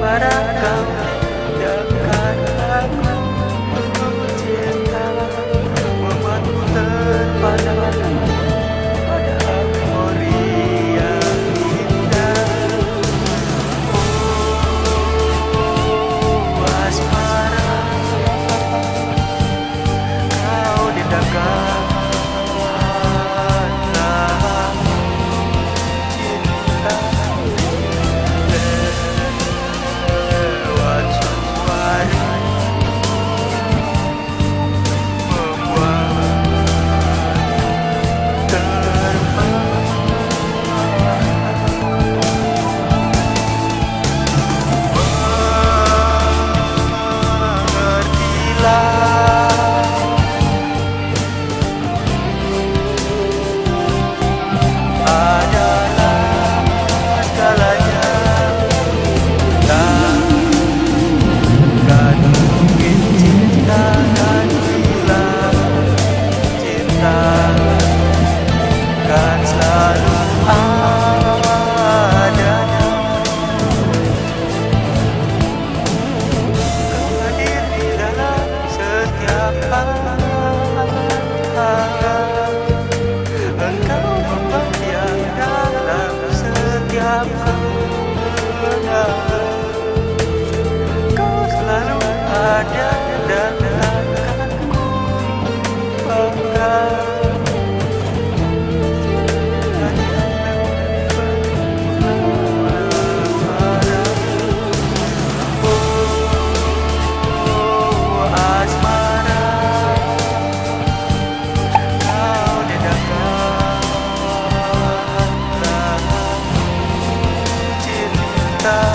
Para voltar.